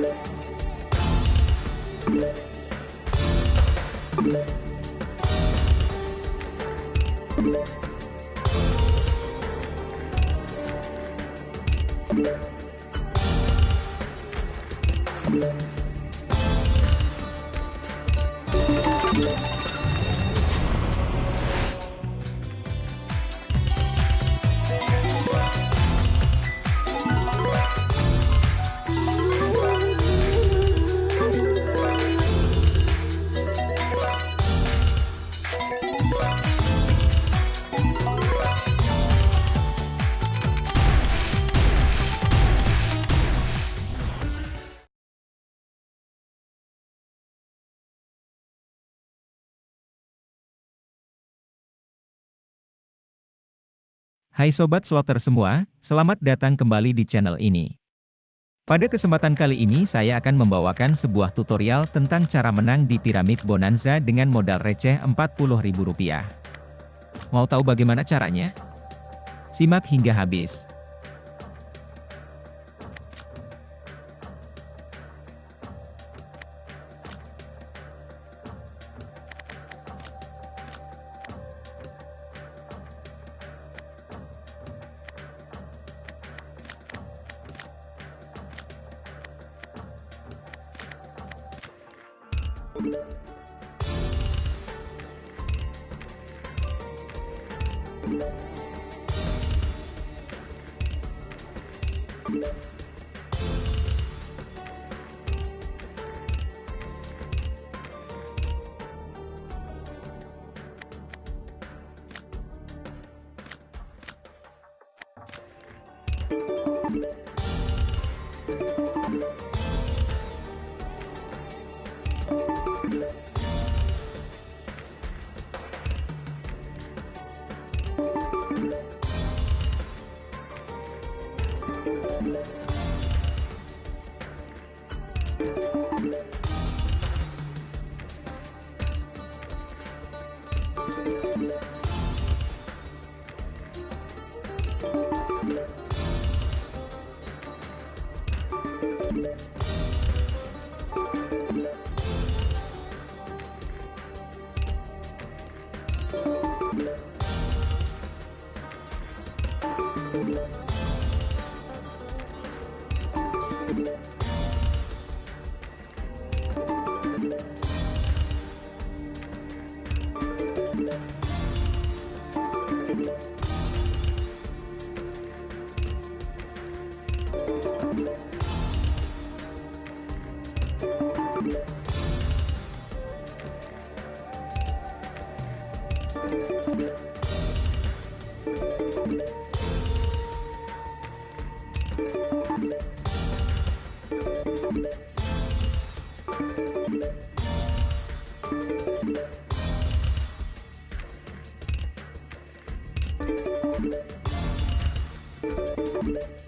Thank you. Hai Sobat Slotter semua, selamat datang kembali di channel ini. Pada kesempatan kali ini saya akan membawakan sebuah tutorial tentang cara menang di Piramid Bonanza dengan modal receh Rp40.000. Mau tahu bagaimana caranya? Simak hingga habis. Thank you. Thank you.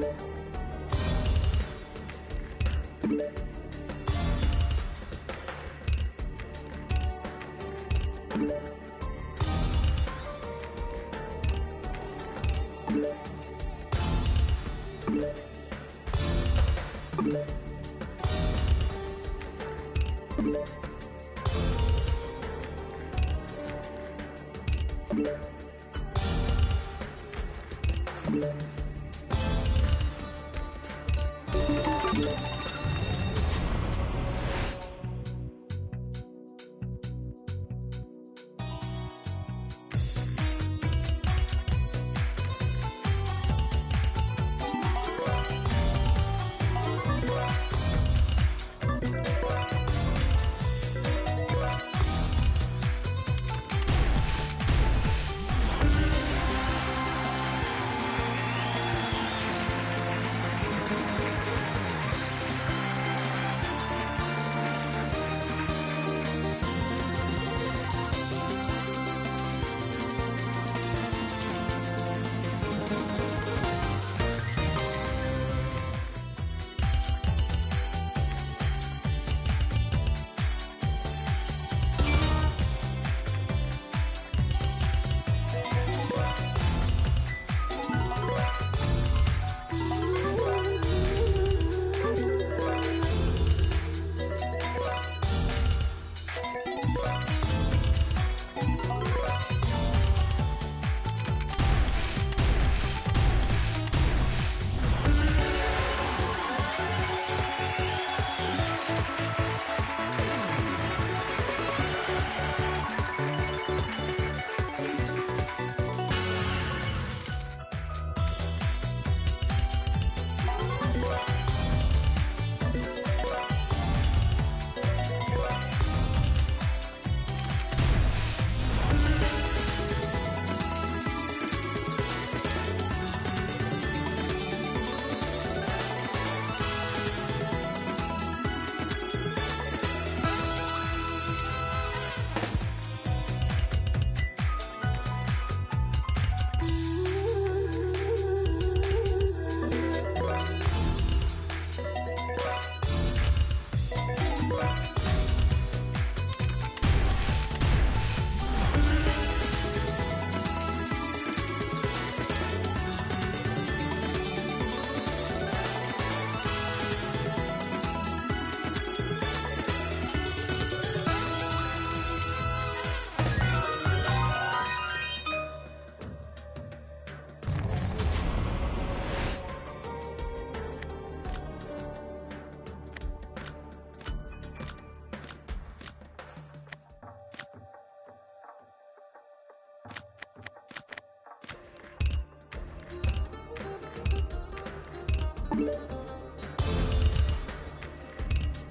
you you.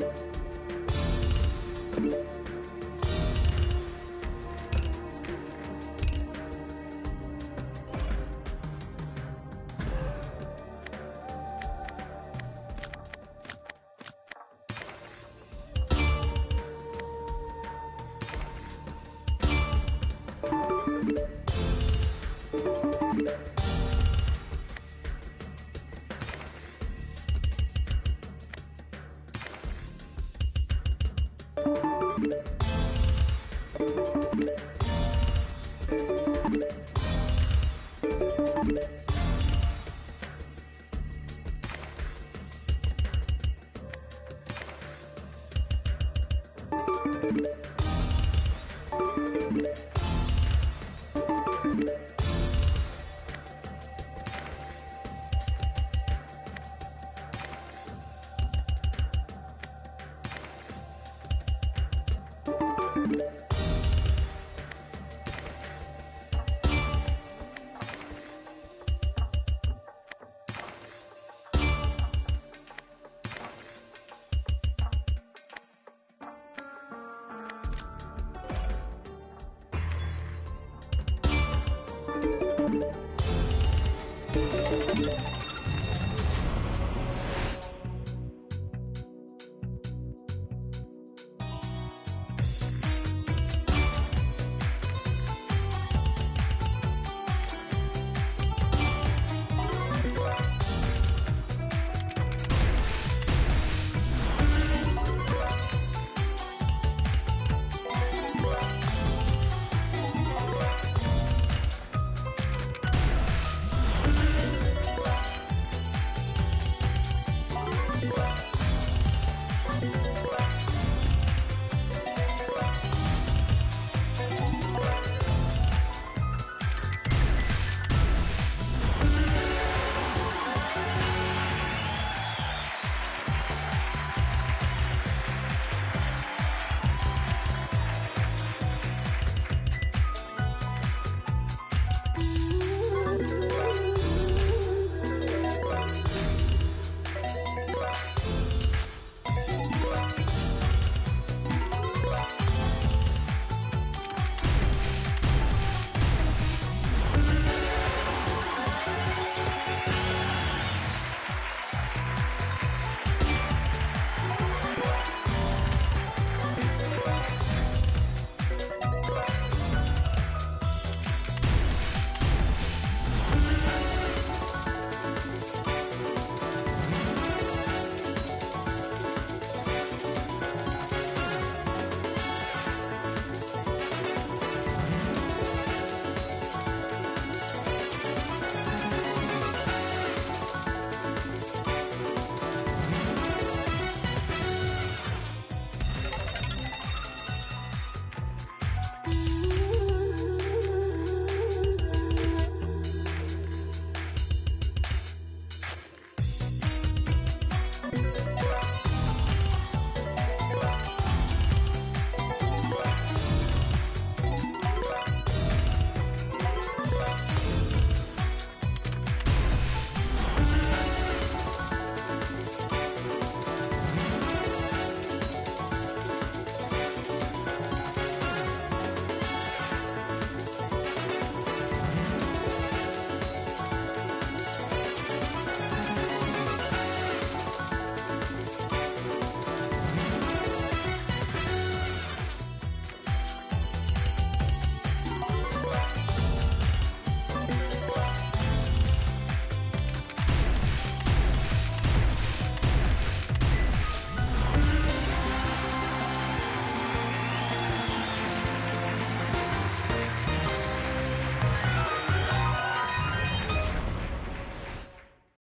you.